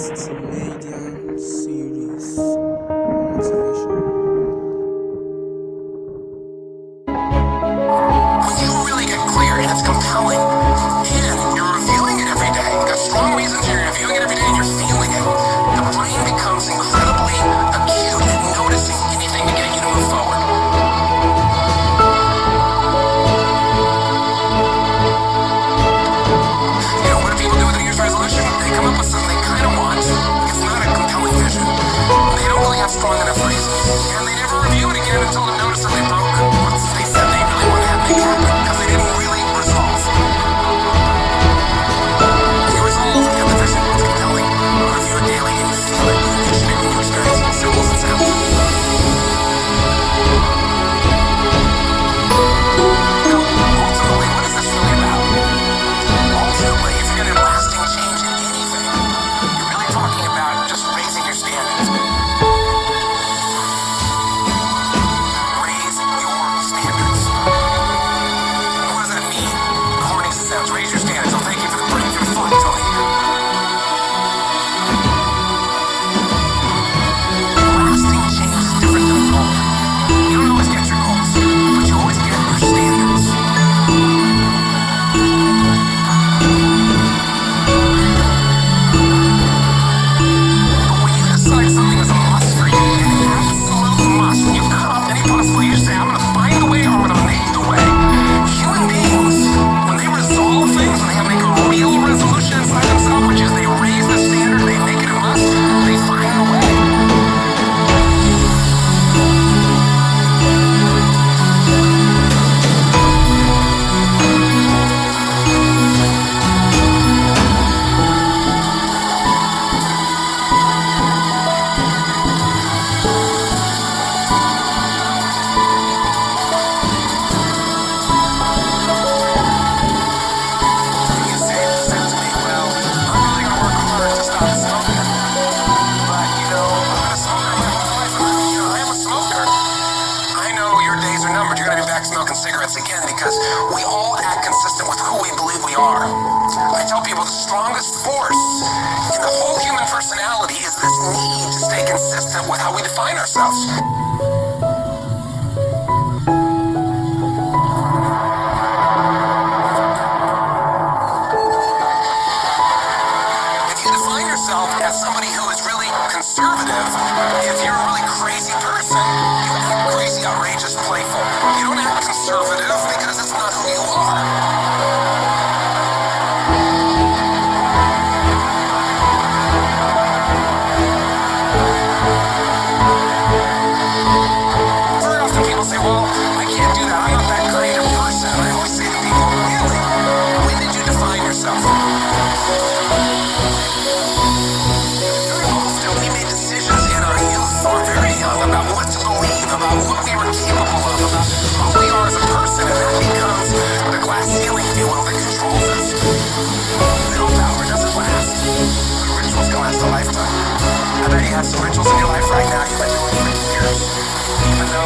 Australian series. You really get clear it's compelling. And you're reviewing it every day. You've got strong reasons you're reviewing it every day and you're feeling because we all act consistent with who we believe we are. I tell people the strongest force in the whole human personality is this need to stay consistent with how we define ourselves.